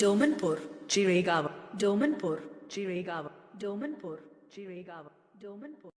Domanpur चिरेगा Domanpur चिरेगा Domanpur चिरेगा Domanpur